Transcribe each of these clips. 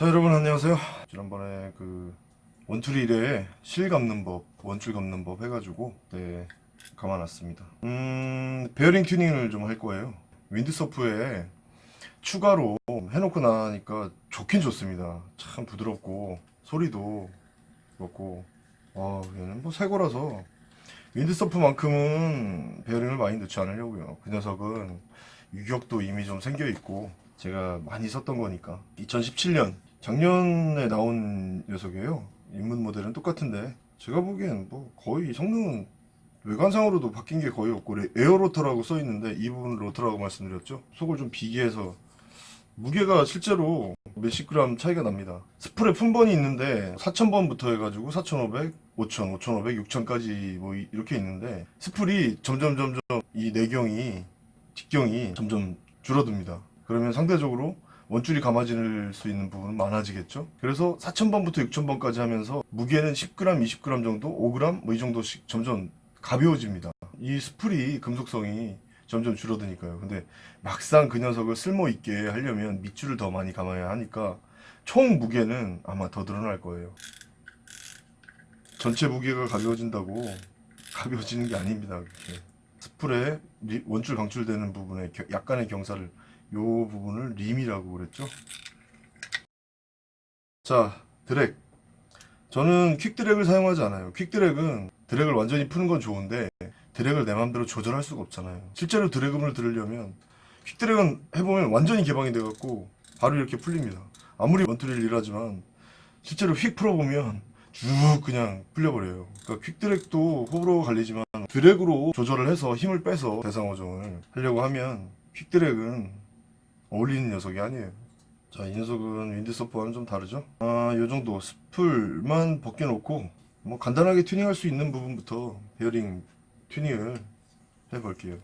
자 여러분 안녕하세요. 지난번에 그 원툴 1회 실 감는 법 원줄 감는 법 해가지고 네 감아놨습니다. 음 베어링 튜닝을 좀 할 거예요. Windsurf에 추가로 해놓고 나니까 좋긴 좋습니다. 참 부드럽고 소리도 그렇고 아 얘는 뭐 새거라서. Windsurf만큼은 베어링을 많이 넣지 않으려고요. 그 녀석은 유격도 이미 좀 생겨 있고 제가 많이 썼던 거니까. 2017년 작년에 나온 녀석이에요. 입문 모델은 똑같은데 제가 보기엔 뭐 거의 성능은 외관상으로도 바뀐 게 거의 없고 레- air rotor라고 써 있는데 이 부분 로터라고 말씀드렸죠. 속을 좀 비교해서. 무게가 실제로 몇십 그램 차이가 납니다. 스풀에 품번이 있는데 4000번부터 해가지고 4500, 5000, 5500, 6000까지 뭐 이- 이렇게 있는데 스풀이 점점 점점 이 내경이 직경이 점점 줄어듭니다. 그러면 상대적으로 원줄이 감아질 수 있는 부분은 많아지겠죠? 그래서 4000번부터 6000번까지 하면서 무게는 10g, 20g 정도, 5g 뭐 이 정도씩 점점 가벼워집니다. 이 스풀이 금속성이 점점 줄어드니까요. 근데 막상 그 녀석을 쓸모 있게 하려면 밑줄을 더 많이 감아야 하니까 총 무게는 아마 더 늘어날 거예요. 전체 무게가 가벼워진다고 가벼워지는 게 아닙니다 그렇게. 스풀에 리- 원줄 방출되는 부분에 겨- 약간의 경사를 요 부분을 림이라고 그랬죠? 자 드랙. 저는 quick drag을 사용하지 않아요. quick drag은 drag을 완전히 푸는 건 좋은데 drag을 내 맘대로 조절할 수가 없잖아요. 실제로 drag을 들으려면 quick drag은 해보면 완전히 개방이 돼 갖고 바로 이렇게 풀립니다. 아무리 원투릴이라 하지만 실제로 휙 풀어보면 쭉 그냥 풀려버려요. 그러니까 quick drag도 호불호 갈리지만 drag으로 조절을 해서 힘을 빼서 대상어종을 하려고 하면 quick drag은 어울리는 녀석이 아니에요. 자 이 녀석은 윈드서퍼와는 좀 다르죠? 아 요정도 스풀만 벗겨놓고 뭐 간단하게 튜닝할 수 있는 부분부터 베어링 튜닝을 해볼게요.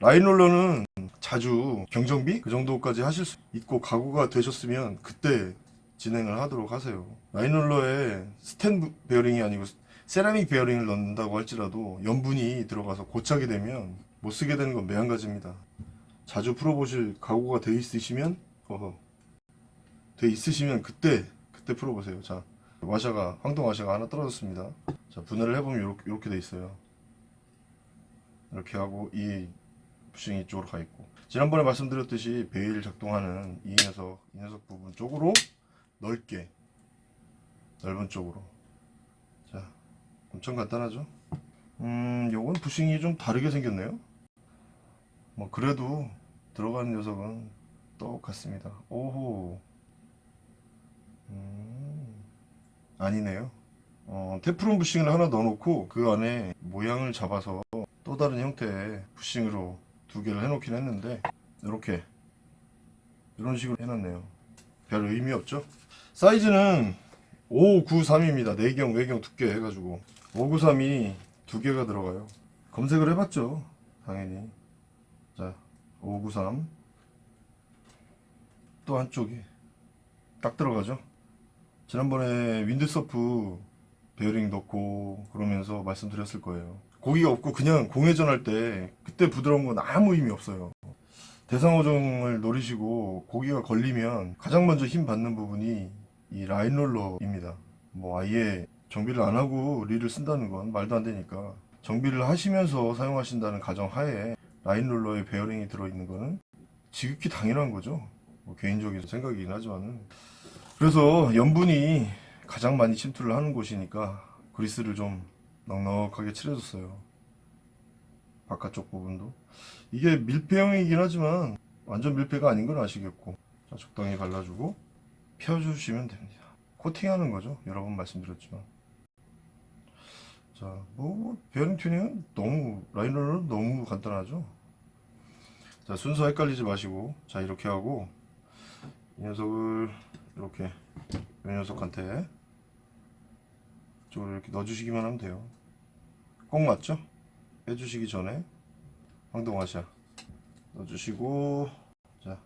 line roller는 자주 경정비? 그 정도까지 하실 수 있고 각오가 되셨으면 그때 진행을 하도록 하세요. line roller에 스텐 베어링이 아니고 세라믹 베어링을 넣는다고 할지라도 염분이 들어가서 고착이 되면 못 쓰게 되는 건 매한가지입니다 자주 풀어보실 각오가 돼 있으시면 어허. 돼 있으시면 그때 그때 풀어보세요. 자 와샤가 황동 와샤가 하나 떨어졌습니다. 자 분해를 해보면 이렇게, 돼 있어요. 이렇게 하고 이 부싱이 이쪽으로 가 있고. 지난번에 말씀드렸듯이 베일 작동하는 이 녀석 이 녀석 부분 쪽으로 넓게 넓은 쪽으로. 자 엄청 간단하죠? 음 요건 부싱이 좀 다르게 생겼네요 뭐 그래도 들어가는 녀석은 똑같습니다. 오호. 음 아니네요. 어, 테프론 부싱을 하나 넣어놓고 그 안에 모양을 잡아서 또 다른 형태의 부싱으로 두 개를 해놓긴 했는데 이렇게 이런 식으로 해놨네요. 별 의미 없죠? 사이즈는 593입니다. 내경 외경 두께 해가지고. 593이 두 개가 들어가요. 검색을 해봤죠 당연히. 자 593 또 한쪽이 딱 들어가죠? 지난번에 윈드서프 베어링 넣고 그러면서 말씀드렸을 거예요. 고기가 없고 그냥 공회전 할 때 그때 부드러운 건 아무 의미 없어요. 대상어종을 노리시고 고기가 걸리면 가장 먼저 힘 받는 부분이 이 line roller입니다. 뭐 아예 정비를 안 하고 릴을 쓴다는 건 말도 안 되니까 정비를 하시면서 사용하신다는 가정 하에 line roller에 베어링이 들어있는 거는 지극히 당연한 거죠. 뭐 개인적인 생각이긴 하지만은. 그래서 염분이 가장 많이 침투를 하는 곳이니까 그리스를 좀 넉넉하게 칠해줬어요. 바깥쪽 부분도. 이게 밀폐형이긴 하지만 완전 밀폐가 아닌 건 아시겠고 자, 적당히 발라주고 펴주시면 됩니다. 코팅하는 거죠. 여러 번 말씀드렸지만. 자뭐 베어링 튜닝은 너무 라이너는 너무 간단하죠 자 순서 헷갈리지 마시고. 자 이렇게 하고. 이 녀석을 이렇게 이 녀석한테 이쪽으로 이렇게 넣어주시기만 하면 돼요. 꼭 맞죠? 빼주시기 전에 황동아시아 넣어주시고. 자,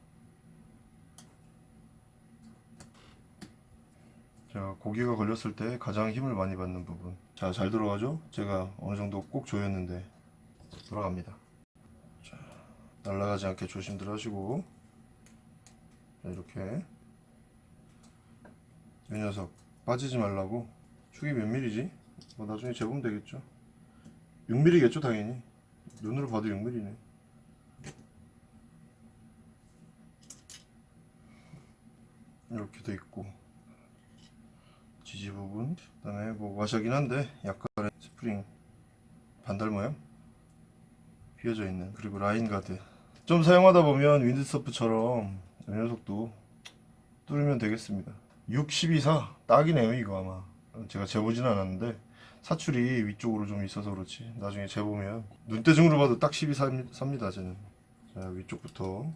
자 고기가 걸렸을 때 가장 힘을 많이 받는 부분. 자 잘 들어가죠? 제가 어느 정도 꼭 조였는데 돌아갑니다. 자, 날아가지 않게 조심들 하시고. 자, 이렇게. 이 녀석 빠지지 말라고. 축이 몇 밀리지? 뭐 나중에 재보면 되겠죠. 6mm겠죠 당연히. 눈으로 봐도 6mm네. 이렇게 돼 있고. 지지 부분 그 다음에 뭐 와샤긴 한데 약간의 스프링 반달 모양? 휘어져 있는 그리고 라인 가드 좀 사용하다 보면 윈드서프처럼 이 녀석도 뚫으면 되겠습니다. 62사 딱이네요 이거 아마. 제가 재보진 않았는데 사출이 위쪽으로 좀 있어서 그렇지. 나중에 재보면 눈대중으로 봐도 딱 12삽니다 쟤는. 자 위쪽부터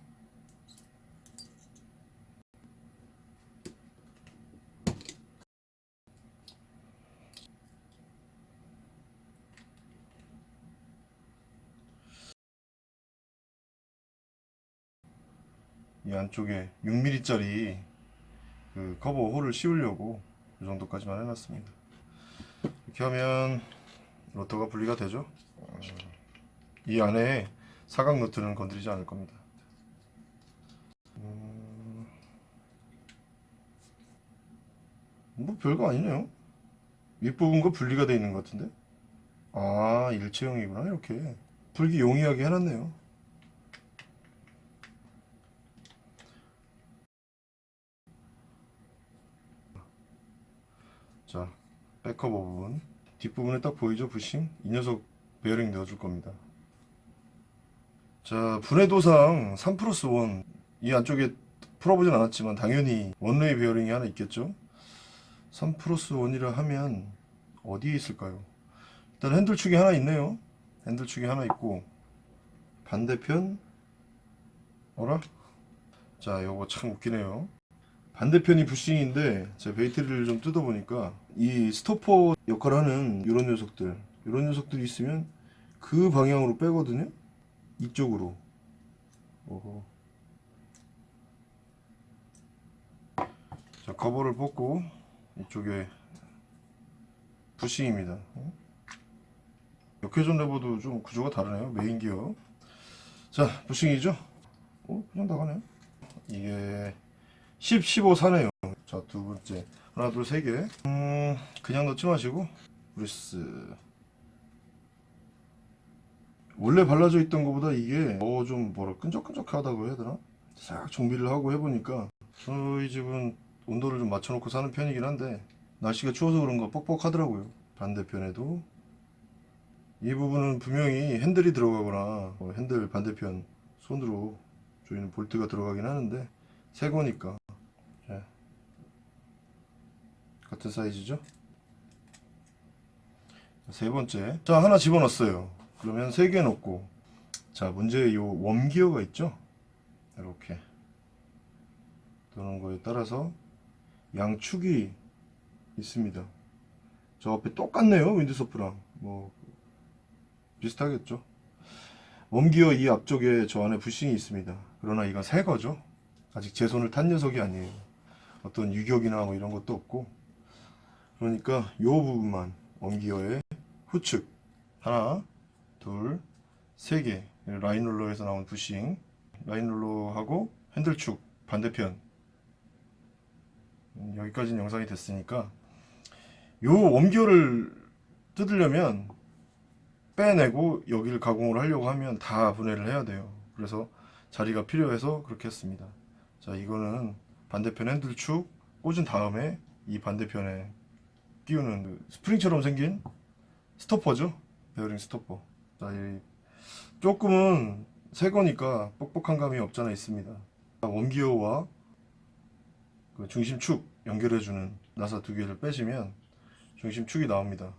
이 안쪽에 6mm짜리 그 커버 홀을 씌우려고 이 정도까지만 해놨습니다. 이렇게 하면 로터가 분리가 되죠. 어, 이 안에 사각 노트는 건드리지 않을 겁니다. 음, 뭐 별거 아니네요. 윗부분과 분리가 되어 있는 것 같은데. 아 일체형이구나 이렇게 풀기 용이하게 해놨네요. 자, back cover 부분. 뒷부분에 딱 보이죠 부싱? 이 녀석 베어링 넣어줄 겁니다. 자 분해도상 3 플러스 1 이 안쪽에 풀어보진 않았지만 당연히 one-way 베어링이 하나 있겠죠? 3 플러스 1이라 하면 어디에 있을까요? 일단 핸들축이 하나 있네요. 핸들축이 하나 있고 반대편 어라? 자 요거 참 웃기네요. 반대편이 부싱인데 제 bait reel을 좀 뜯어보니까 이 스토퍼 역할을 하는 이런 녀석들 이런 녀석들이 있으면 그 방향으로 빼거든요 이쪽으로 어허. 자 커버를 뽑고 이쪽에 부싱입니다 어? 역회전 레버도 좀 구조가 다르네요 메인 기어 자 부싱이죠 어 그냥 나가네 이게 10, 15 사네요. 자, 두 번째. 하나, 둘, 세 개. 음, 그냥 넣지 마시고, 그리스. 원래 발라져 있던 것보다 이게, 어, 좀, 뭐라, 끈적끈적하다고 해야 되나? 싹 정비를 하고 해보니까, 저희 집은 온도를 좀 맞춰놓고 사는 편이긴 한데, 날씨가 추워서 그런가 뻑뻑하더라고요. 반대편에도. 이 부분은 분명히 핸들이 들어가거나, 어, 핸들 반대편 손으로 조이는 볼트가 들어가긴 하는데, 새 거니까 자, 같은 사이즈죠? 세 번째. 자 하나 집어넣었어요. 그러면 세 개 넣고. 자 문제 요 웜기어가 있죠? 이렇게. 도는 거에 따라서 양축이 있습니다. 저 앞에 똑같네요 윈드서프랑. 뭐 비슷하겠죠? 웜기어 이 앞쪽에 저 안에 부싱이 있습니다. 그러나 이건 새 거죠? 아직 제 손을 탄 녀석이 아니에요. 어떤 유격이나 뭐 이런 것도 없고 그러니까 요 부분만 원기어의 후측. 하나 둘세개. 라인롤러에서 나온 부싱. 라인롤러하고 핸들축 반대편. 음, 여기까지는 영상이 됐으니까 요 원기어를 뜯으려면 빼내고 여기를 가공을 하려고 하면 다 분해를 해야 돼요. 그래서 자리가 필요해서 그렇게 했습니다. 자 이거는 반대편 핸들축 꽂은 다음에 이 반대편에 끼우는 그 스프링처럼 생긴 스토퍼죠? 베어링 스토퍼. 자, 이 조금은 새 거니까 뻑뻑한 감이 없잖아 있습니다. 웜기어와 그 중심축 연결해주는 나사 두 개를 빼시면 중심축이 나옵니다.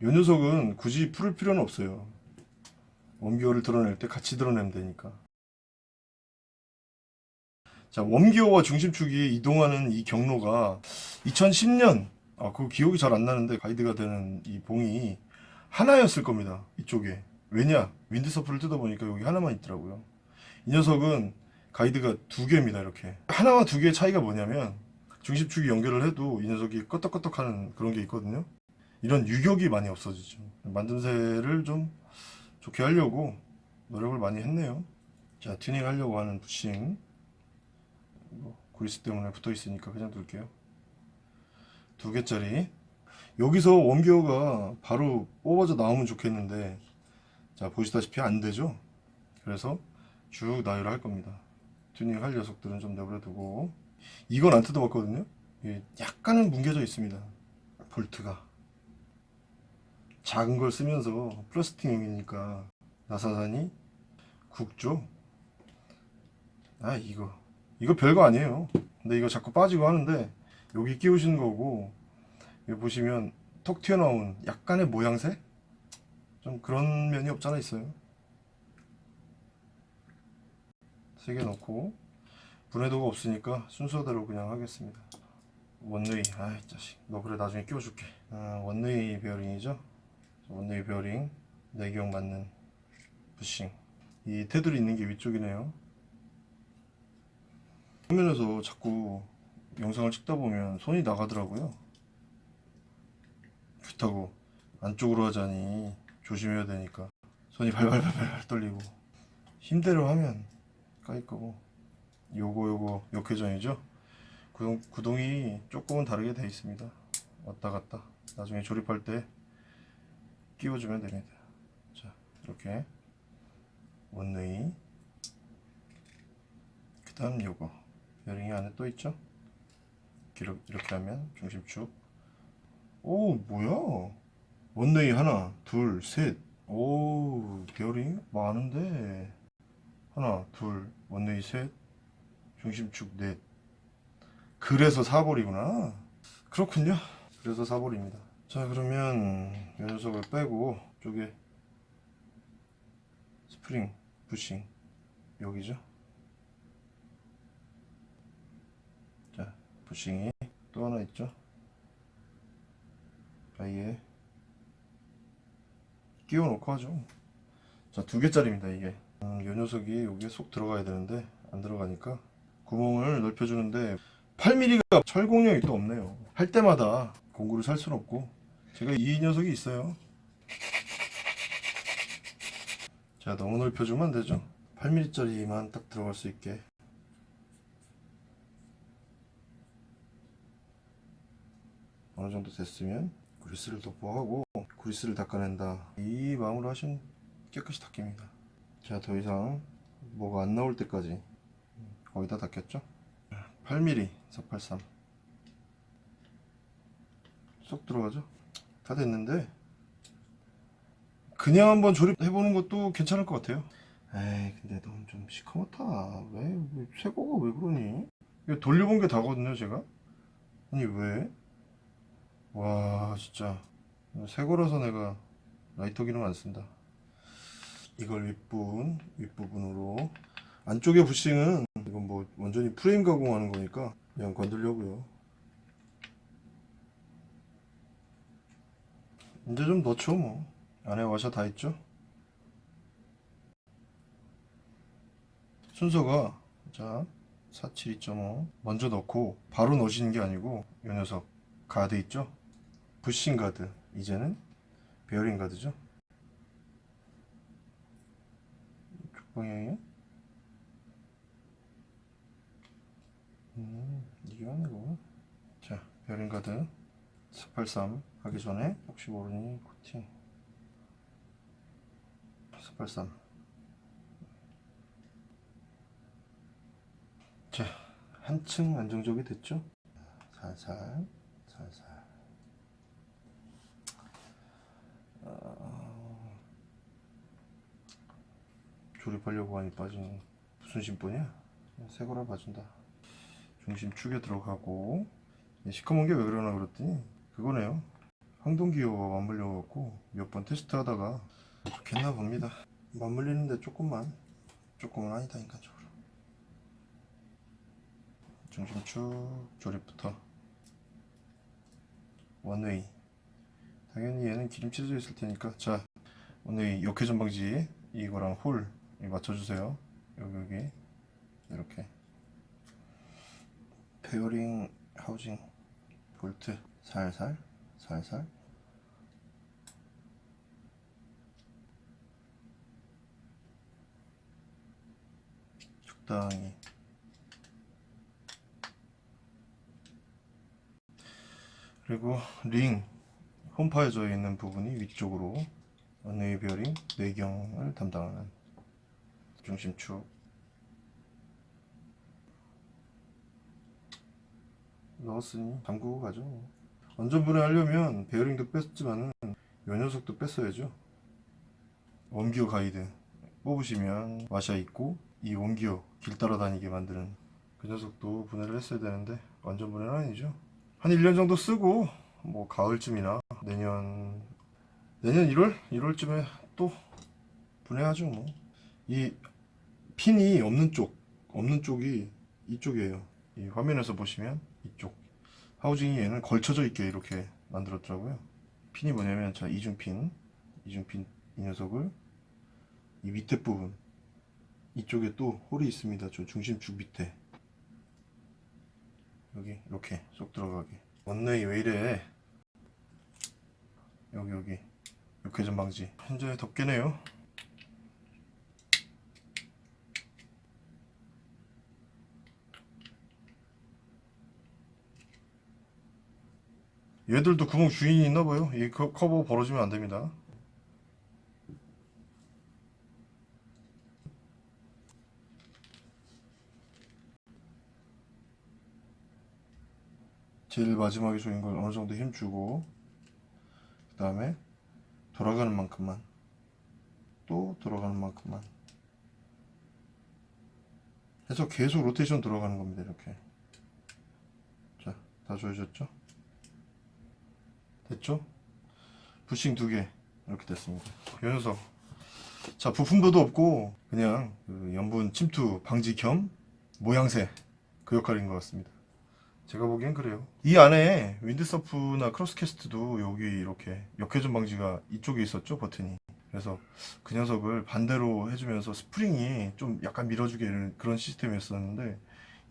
이 녀석은 굳이 풀을 필요는 없어요. 원기어를 드러낼 때 같이 드러내면 되니까. 자, 웜기어와 중심축이 이동하는 이 경로가 2010년, 아, 그 기억이 잘 안 나는데 가이드가 되는 이 봉이 하나였을 겁니다. 이쪽에. 왜냐? 윈드서프를 뜯어보니까 여기 하나만 있더라고요. 이 녀석은 가이드가 두 개입니다, 이렇게. 하나와 두 개의 차이가 뭐냐면 중심축이 연결을 해도 이 녀석이 끄떡끄떡 하는 그런 게 있거든요. 이런 유격이 많이 없어지죠. 만듦새를 좀 좋게 하려고 노력을 많이 했네요. 자, 튜닝 하려고 하는 부싱. 뭐 그리스 때문에 붙어 있으니까 그냥 둘게요 두 개짜리. 여기서 웜기어가 바로 뽑아져 나오면 좋겠는데 자 보시다시피 안 되죠? 그래서 쭉 나열을 할 겁니다. 튜닝 할 녀석들은 좀 내버려 두고. 이건 안 뜯어봤거든요? 예, 약간은 뭉개져 있습니다. 볼트가. 작은 걸 쓰면서 플라스틱용이니까 나사산이 굵죠? 아 이거. 이거 별거 아니에요. 근데 이거 자꾸 빠지고 하는데 여기 끼우시는 거고 여기 보시면 톡 튀어나온 약간의 모양새? 좀 그런 면이 없잖아 있어요. 세 개 넣고 분해도가 없으니까 순서대로 그냥 하겠습니다. one-way 아이 자식. 너 그래 나중에 끼워줄게. 아, one-way 베어링이죠? one-way 베어링 내경 맞는 부싱. 이 테두리 있는 게 위쪽이네요. 화면에서 자꾸 영상을 찍다 보면 손이 나가더라고요. 그렇다고. 안쪽으로 하자니 조심해야 되니까. 손이 발발발발 떨리고. 힘대로 하면 까일 거고. 요거 요거 역회전이죠? 구동, 구동이 조금은 다르게 되어 있습니다. 왔다 갔다. 나중에 조립할 때 끼워주면 됩니다. 자 이렇게. 원웨이. 그 다음 요거. 베어링이 안에 또 있죠 이렇게, 이렇게 하면 중심축 오 뭐야? one-way 하나 둘 셋오 베어링 많은데. 하나 둘 one-way 셋. 중심축 넷. 그래서 4볼이구나. 그렇군요. 그래서 4볼입니다. 자 그러면 이 녀석을 빼고 쪽에 스프링 부싱. 여기죠 자 부싱이 또 하나 있죠? 아예 끼워 놓고 하죠. 자 두 개짜리입니다 이게. 음, 이 녀석이 여기에 쏙 들어가야 되는데 안 들어가니까. 구멍을 넓혀주는데 8mm가 철공력이 또 없네요. 할 때마다 공구를 살 수는 없고. 제가 이 녀석이 있어요. 자 너무 넓혀주면 안 되죠. 8mm짜리만 딱 들어갈 수 있게 어느 정도 됐으면 그리스를 도포하고 그리스를 닦아낸다. 이 마음으로 하시면 깨끗이 닦입니다. 자 더 이상 뭐가 안 나올 때까지 거의 다 닦였죠? 8mm 483 쏙 들어가죠? 다 됐는데 그냥 한번 조립해보는 것도 괜찮을 것 같아요. 에이 근데 넌 좀 시커멓다. 왜, 왜 새거가 왜 그러니? 이거 돌려본 게 다거든요 제가. 아니 왜? 와 진짜. 새 거라서 내가 라이터 기능 안 쓴다. 이걸 윗부분 윗부분으로. 안쪽에 부싱은 이건 뭐 완전히 프레임 가공하는 거니까 그냥 건들려고요. 이제 좀 넣죠 뭐. 안에 와셔 다 있죠? 순서가 자 472.5 먼저 넣고 바로 넣으시는 게 아니고 이 녀석 가드 있죠 부싱 가드. 이제는 베어링 가드죠? 이쪽 방향이요 음 이게 거구나 자 베어링 가드. 483 하기 전에 혹시 모르니 코팅. 483 자 한층 안정적이 됐죠? 살살 어, 조립하려고 하니 빠진 무슨 심보냐 새 거라 봐준다. 중심 축에 들어가고. 시커먼 게 왜 그러나 그랬더니 그거네요. 항동기어가 맞물려 갖고 몇 번 테스트 하다가 좋겠나 봅니다. 맞물리는데 조금만 조금은 아니다 인간적으로 중심축 조립부터. 원웨이 당연히 얘는 기름칠해져 있을 테니까. 자 원웨이 역회 전 방지 이거랑 홀 맞춰주세요. 여기 여기. 이렇게. 베어링 housing 볼트. 살살 살살. 적당히. 그리고 링 홈파여져 있는 부분이 위쪽으로 베어링 내경을 담당하는 중심축. 넣었으니 잠그고 가죠. 완전분해 하려면 베어링도 뺐지만은 요 녀석도 뺐어야죠. 웜기어 가이드 뽑으시면 와샤 있고 이 웜기어 길 따라 다니게 만드는 그 녀석도 분해를 했어야 되는데 완전 분해는 아니죠. 한 1년 정도 쓰고 뭐 가을쯤이나 내년 내년 1월? 1월쯤에 또 분해하죠 뭐. 이 핀이 없는 쪽 없는 쪽이 이쪽이에요. 이 화면에서 보시면 이쪽 하우징이 얘는 걸쳐져 있게 이렇게 만들었더라고요. 핀이 뭐냐면 자 이중핀 이중핀 이 녀석을 이 밑에 부분 이쪽에 또 홀이 있습니다. 저 중심축 밑에. 여기 이렇게 쏙 들어가게. 원웨이 왜 이래 여기 여기. 육회전 방지. 현재 덮개네요. 얘들도 구멍 주인이 있나봐요. 이 커- 커버 벌어지면 안됩니다. 제일 마지막에 조인 걸 어느 정도 힘주고 그 다음에 돌아가는 만큼만 또 돌아가는 만큼만 해서 계속 로테이션 돌아가는 겁니다 이렇게. 자 다 조여졌죠? 됐죠? 부싱 두 개 이렇게 됐습니다. 이 녀석. 자 부품도도 없고 그냥 그 염분 침투 방지 겸 모양새 그 역할인 것 같습니다 제가 보기엔 그래요. 이 안에 윈드서프나 크로스캐스트도 여기 이렇게 역회전 방지가 이쪽에 있었죠 버튼이. 그래서 그 녀석을 반대로 해주면서 스프링이 좀 약간 밀어주게 이런 그런 시스템이었었는데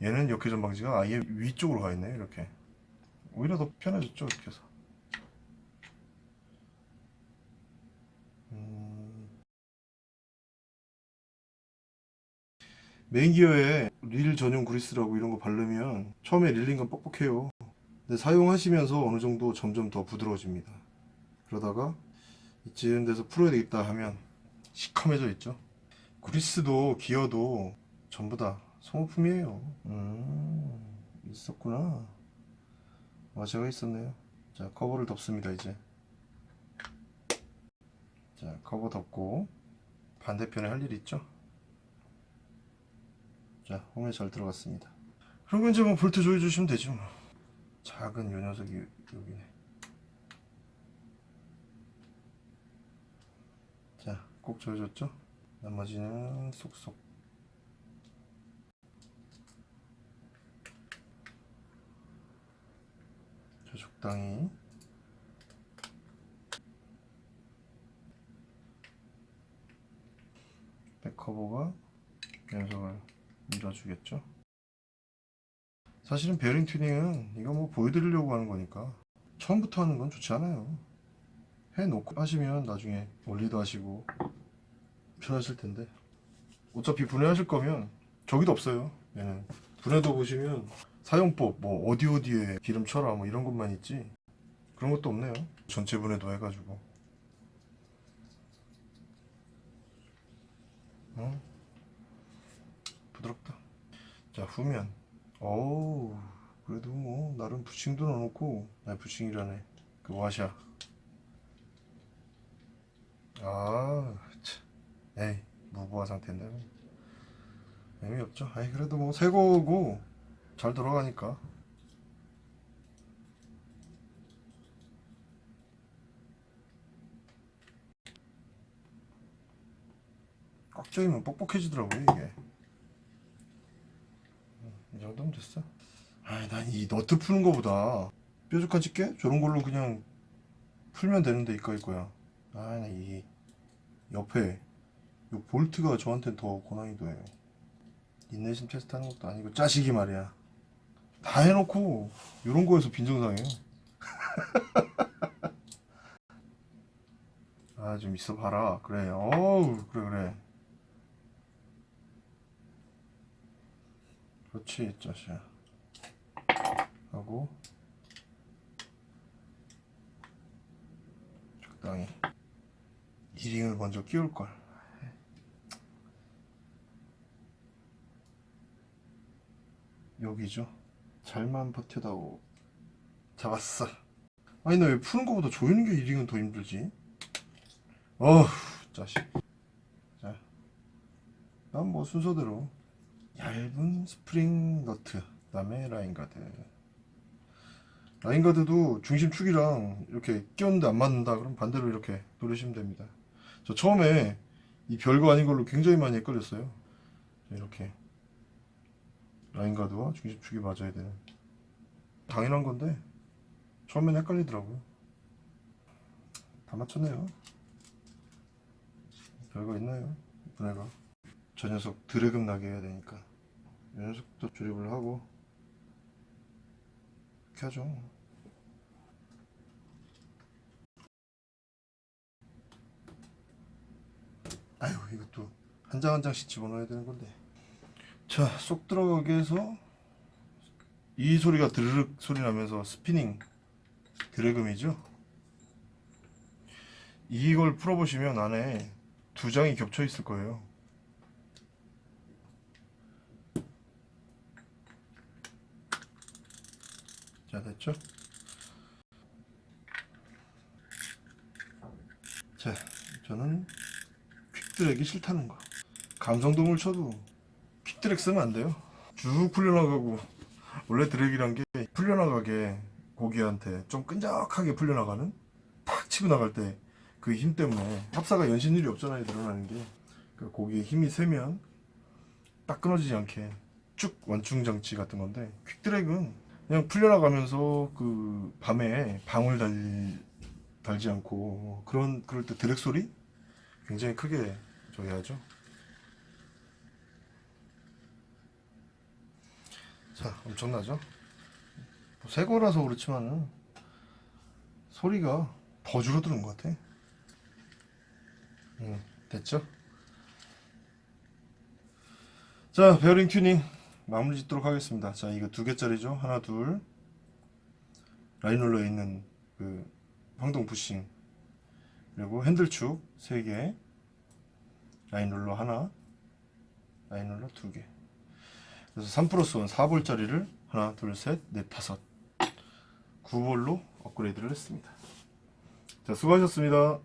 얘는 역회전 방지가 아예 위쪽으로 가 있네요 이렇게. 오히려 더 편해졌죠 이렇게 해서. 음, 메인 기어에 릴 전용 그리스라고 이런 거 바르면 처음에 reeling감 뻑뻑해요. 근데 사용하시면서 어느 정도 점점 더 부드러워집니다. 그러다가 이쯤 돼서 풀어야 되겠다 하면 시커매져 있죠. 그리스도 기어도 전부 다 소모품이에요. 음 있었구나. 와샤가 있었네요. 자 커버를 덮습니다 이제. 자 커버 덮고 반대편에 할 일 있죠 자 홈에 잘 들어갔습니다. 그리고 이제 뭐 볼트 조여 주시면 되죠 뭐. 작은 요 녀석이 여기네. 자꼭 조여줬죠? 나머지는 쏙쏙. 자 적당히. 백커버가 녀석을 밀어주겠죠? 사실은 베어링 튜닝은 이거 뭐 보여드리려고 하는 거니까 처음부터 하는 건 좋지 않아요. 해놓고 하시면 나중에 올리도 하시고 편하실 텐데. 어차피 분해하실 거면 저기도 없어요. 얘는. 분해도 보시면 사용법 뭐 어디 어디에 기름 쳐라 뭐 이런 것만 있지 그런 것도 없네요. 전체 분해도 해가지고. 어? 부드럽다. 자 후면. 어우 그래도 뭐 나름 부싱도 넣어놓고. 아니 부싱이라네. 그 와샤. 아 참. 에이 무부하 상태인데. 뭐. 의미 없죠? 아이 그래도 뭐 새거고. 잘 돌아가니까. 꽉 조이면 뻑뻑해지더라고요 이게 됐어? 아이 난 이 너트 푸는 거보다 뾰족한 집게? 저런 걸로 그냥 풀면 되는데 이까일 거야. 아나이 옆에 이 볼트가 저한테는 더 고난이도예요. 인내심 테스트 하는 것도 아니고 짜식이 말이야. 다 해놓고 이런 거에서 빈정상해요. 아 좀 있어 봐라. 그래. 어우 그래 그래 그렇지 짜식아 하고 적당히 이링을 먼저 끼울 걸. 여기죠. 잘만 버텨다오. 잡았어. 아니 나 왜 푸는 거보다 조이는 게 이링은 더 힘들지? 어휴 자식. 자, 난 뭐 순서대로 얇은 스프링 너트, 그 다음에 라인 가드. 라인 가드도 중심 축이랑 이렇게 끼웠는데 안 맞는다. 그럼 반대로 이렇게 누르시면 됩니다. 저 처음에 이 별거 아닌 걸로 굉장히 많이 헷갈렸어요. 이렇게 라인 가드와 중심 축이 맞아야 되는 당연한 건데 처음엔 헷갈리더라고요. 다 맞췄네요. 별거 있나요? 애가. 저 녀석 드래금 나게 해야 되니까. 이 녀석도 조립을 하고 이렇게 하죠. 아유 이것도 한 장 한 장씩 집어넣어야 되는 건데. 자 쏙 들어가게 해서 이 소리가 드르륵 소리 나면서 스피닝 드래금이죠. 이걸 풀어보시면 안에 두 장이 겹쳐 있을 거예요 자 됐죠? 자 저는 퀵드랙이 싫다는 거. 감성돔을 쳐도 퀵드랙 쓰면 안 돼요. 쭉 풀려나가고 원래 드랙이란 게 풀려나가게 고기한테 좀 끈적하게 풀려나가는 탁 치고 나갈 때 그 힘 때문에 합사가 연신율이 없잖아요 늘어나는 게. 그 고기에 힘이 세면 딱 끊어지지 않게 쭉 완충 장치 같은 건데 퀵드랙은 그냥 풀려나가면서 그 밤에 방울 달, 달지 않고 그런 그럴 때 드랙 소리 굉장히 크게 저기 하죠. 자 엄청나죠? 뭐새 거라서 그렇지만은 소리가 더 줄어드는 것 같아. 음, 됐죠? 자 베어링 튜닝 마무리 짓도록 하겠습니다. 자 이거 두 개짜리죠? 하나 둘. 라인롤러에 있는 그 황동 부싱. 그리고 핸들축 3개. 라인롤러 하나 라인롤러 2개. 그래서 3 플러스 1 4볼짜리를 하나 둘셋넷 다섯. 9볼로 업그레이드를 했습니다. 자 수고하셨습니다